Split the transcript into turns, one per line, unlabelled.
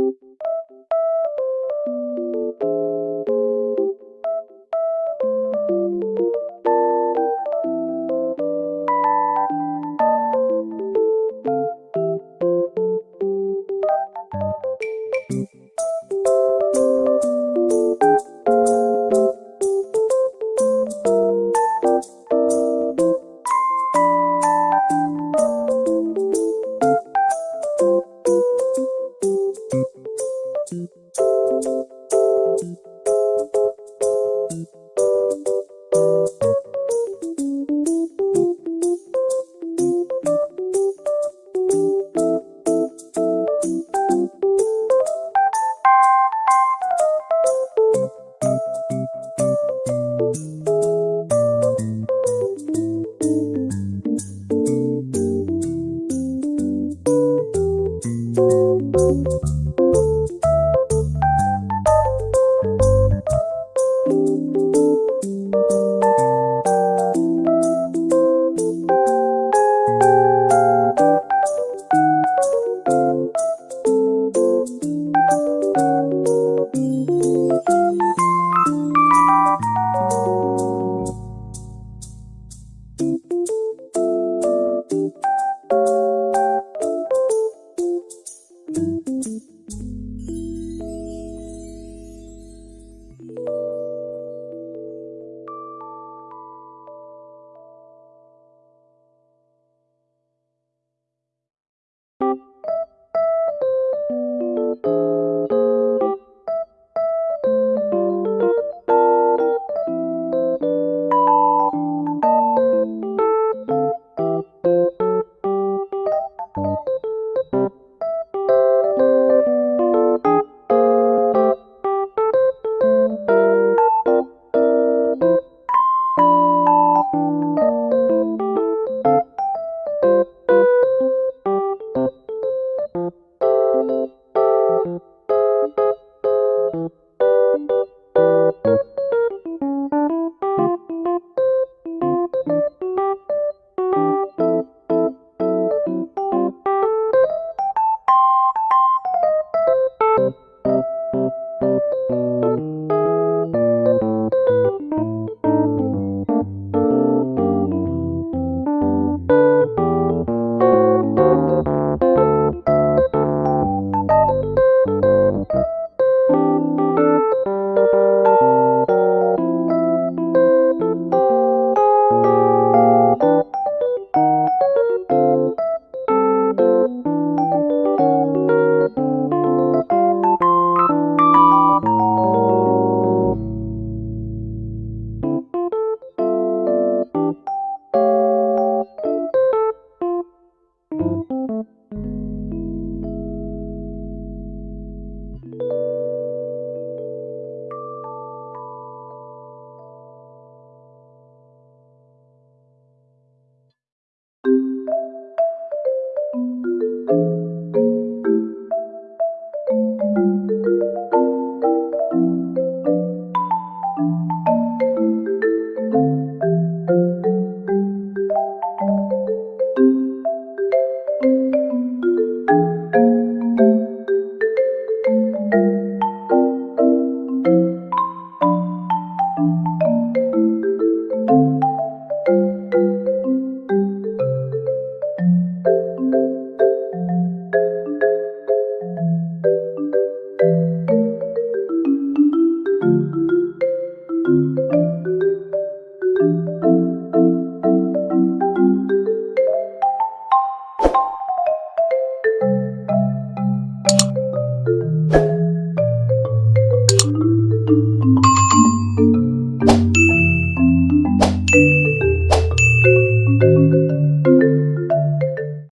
Música